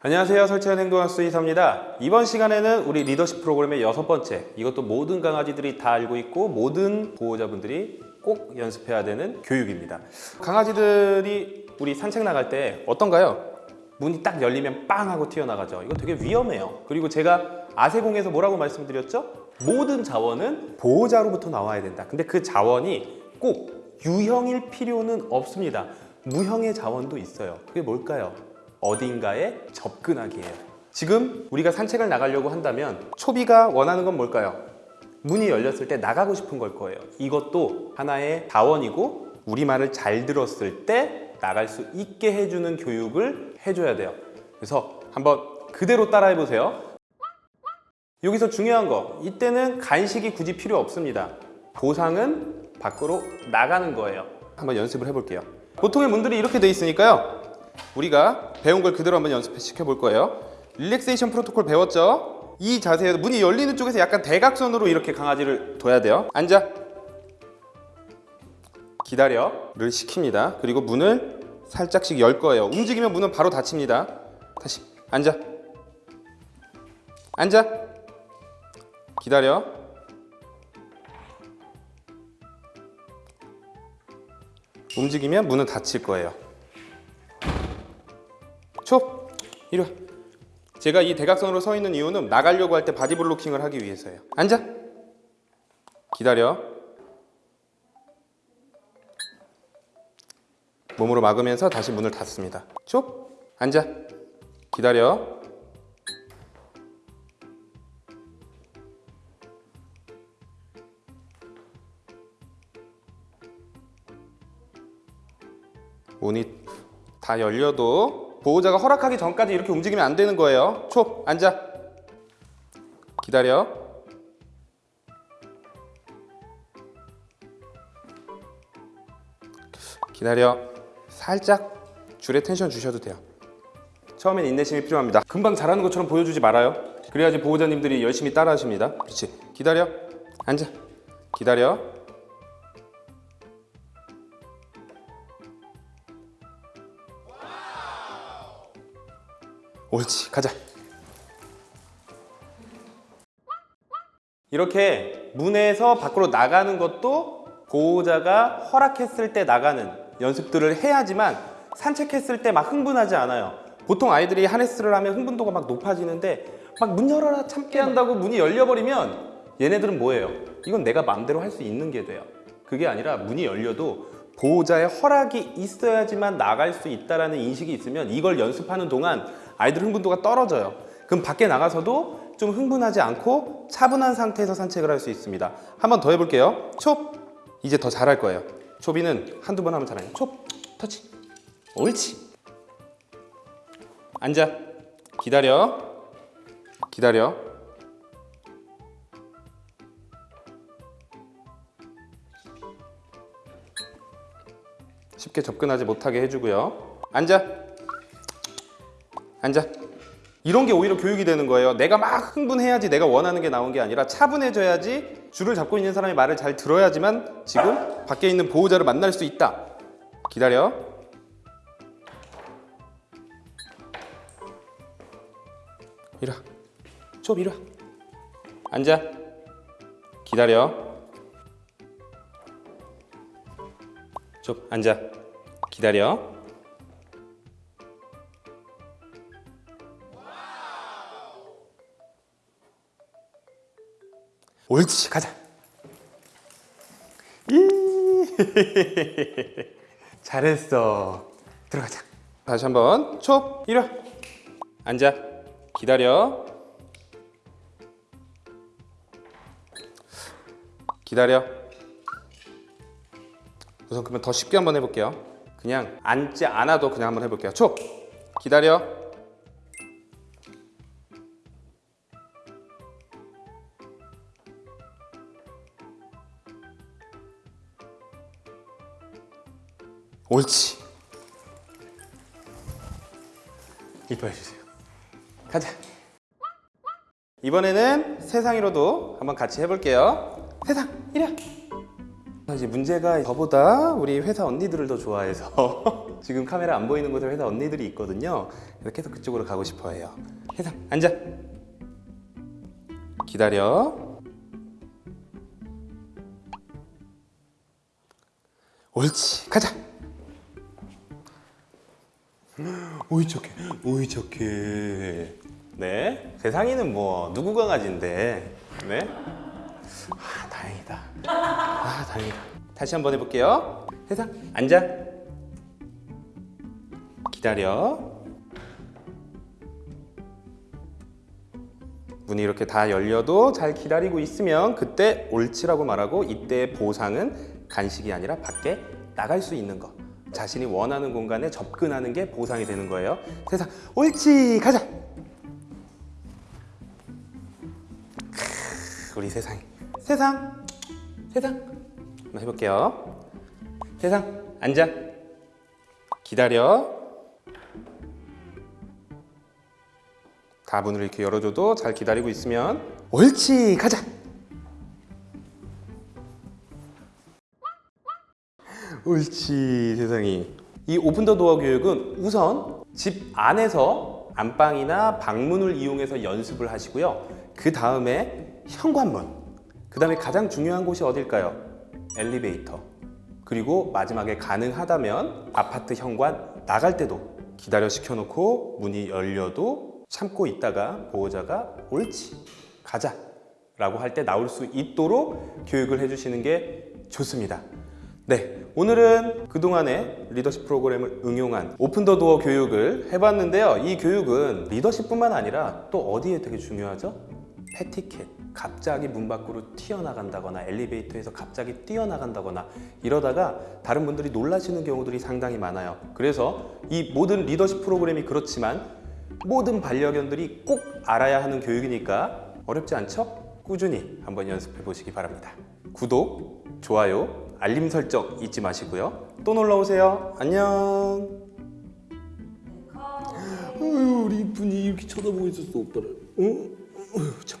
안녕하세요. 설치현 행동학수 이사입니다. 이번 시간에는 우리 리더십 프로그램의 여섯 번째 이것도 모든 강아지들이 다 알고 있고 모든 보호자분들이 꼭 연습해야 되는 교육입니다. 강아지들이 우리 산책 나갈 때 어떤가요? 문이 딱 열리면 빵 하고 튀어나가죠. 이거 되게 위험해요. 그리고 제가 아세공에서 뭐라고 말씀드렸죠? 모든 자원은 보호자로부터 나와야 된다. 근데 그 자원이 꼭 유형일 필요는 없습니다. 무형의 자원도 있어요. 그게 뭘까요? 어딘가에 접근하기예요. 지금 우리가 산책을 나가려고 한다면 초비가 원하는 건 뭘까요? 문이 열렸을 때 나가고 싶은 걸 거예요. 이것도 하나의 자원이고 우리말을 잘 들었을 때 나갈 수 있게 해주는 교육을 해줘야 돼요. 그래서 한번 그대로 따라해 보세요. 여기서 중요한 거 이때는 간식이 굳이 필요 없습니다. 보상은 밖으로 나가는 거예요. 한번 연습을 해볼게요. 보통의 문들이 이렇게 돼 있으니까요. 우리가 배운 걸 그대로 한번 연습시켜 볼 거예요. 릴렉세이션 프로토콜 배웠죠? 이 자세에서 문이 열리는 쪽에서 약간 대각선으로 이렇게 강아지를 둬야 돼요. 앉아. 기다려를 시킵니다. 그리고 문을 살짝씩 열 거예요. 움직이면 문은 바로 닫힙니다. 다시. 앉아. 앉아. 기다려. 움직이면 문은 닫힐 거예요 초! 이리 와. 제가 이 대각선으로 서 있는 이유는 나가려고 할 때 body blocking을 하기 위해서예요. 앉아. 기다려. 몸으로 막으면서 다시 문을 닫습니다. 초! 앉아. 기다려. 문이 다 열려도 보호자가 허락하기 전까지 이렇게 움직이면 안 되는 거예요. 초 앉아. 기다려. 기다려. 살짝 줄에 텐션 주셔도 돼요. 처음엔 인내심이 필요합니다. 금방 잘하는 것처럼 보여주지 말아요. 그래야지 보호자님들이 열심히 따라 하십니다. 그렇지. 기다려. 앉아. 기다려 옳지 가자. 이렇게 문에서 밖으로 나가는 것도 보호자가 허락했을 때 나가는 연습들을 해야지만 산책했을 때 막 흥분하지 않아요. 보통 아이들이 하네스를 하면 흥분도가 막 높아지는데 막 문 열어라 참게 한다고 문이 열려버리면 얘네들은 뭐예요? 이건 내가 마음대로 할 수 있는 게 돼요. 그게 아니라 문이 열려도 보호자의 허락이 있어야지만 나갈 수 있다는 인식이 있으면 이걸 연습하는 동안 아이들 흥분도가 떨어져요. 그럼 밖에 나가서도 좀 흥분하지 않고 차분한 상태에서 산책을 할 수 있습니다. 한번 더 해볼게요. 촉! 이제 더 잘할 거예요. 초비는 한두 번 하면 잘해요 촉! 터치! 옳지! 앉아! 기다려! 기다려! 쉽게 접근하지 못하게 해주고요. 앉아 앉아. 이런 게 오히려 교육이 되는 거예요. 내가 막 흥분해야지 내가 원하는 게 나온 게 아니라 차분해져야지 줄을 잡고 있는 사람이 말을 잘 들어야지만 지금 밖에 있는 보호자를 만날 수 있다. 기다려. 이리 와 좁, 이리 와 앉아. 기다려. 좁, 앉아. 기다려 옳지 가자. 이. 잘했어. 들어가자. 다시 한번 촉와 앉아. 기다려. 기다려. 우선 그러면 더 쉽게 한번 해볼게요. 그냥 앉지 않아도 그냥 한번 해볼게요. 촉 기다려 옳지 이뻐해 주세요 가자 이번에는 세상이로도 한번 같이 해볼게요 세상 이리 와 이제 문제가 저보다 우리 회사 언니들을 더 좋아해서 지금 카메라 안 보이는 곳에 회사 언니들이 있거든요. 그래서 계속 그쪽으로 가고 싶어 해요. 세상 앉아. 기다려. 옳지. 가자. 오이 착해. 오이 착해. 네. 세상이는 뭐 누구 강아지인데. 네. 아, 다행이다. 아, 다행이다. 다시 한번 해볼게요. 세상 앉아. 기다려. 문이 이렇게 다 열려도 잘 기다리고 있으면 그때 옳지라고 말하고 이때 보상은 간식이 아니라 밖에 나갈 수 있는 거. 자신이 원하는 공간에 접근하는 게 보상이 되는 거예요. 세상 옳지 가자. 크, 우리 세상 세상 세상 한번 해볼게요. 세상 앉아 기다려. 다 문을 이렇게 열어줘도 잘 기다리고 있으면 옳지 가자. 옳지 세상이. 이 오픈 더 도어 교육은 우선 집 안에서 안방이나 방문을 이용해서 연습을 하시고요. 그 다음에 현관문 그 다음에 가장 중요한 곳이 어딜까요? 엘리베이터. 그리고 마지막에 가능하다면 아파트 현관 나갈 때도 기다려 시켜놓고 문이 열려도 참고 있다가 보호자가 옳지 가자 라고 할 때 나올 수 있도록 교육을 해주시는 게 좋습니다. 네, 오늘은 그동안의 리더십 프로그램을 응용한 오픈 더 도어 교육을 해봤는데요. 이 교육은 리더십뿐만 아니라 또 어디에 되게 중요하죠? 패티켓. 갑자기 문 밖으로 튀어나간다거나 엘리베이터에서 갑자기 뛰어나간다거나 이러다가 다른 분들이 놀라시는 경우들이 상당히 많아요. 그래서 이 모든 리더십 프로그램이 그렇지만 모든 반려견들이 꼭 알아야 하는 교육이니까 어렵지 않죠? 꾸준히 한번 연습해 보시기 바랍니다. 구독, 좋아요, 알림 설정 잊지 마시고요. 또 놀러 오세요. 안녕. 컵. 어휴, 우리 이쁜이 이렇게 쳐다보고 있었어, 오빠를. 어? 어휴, 참.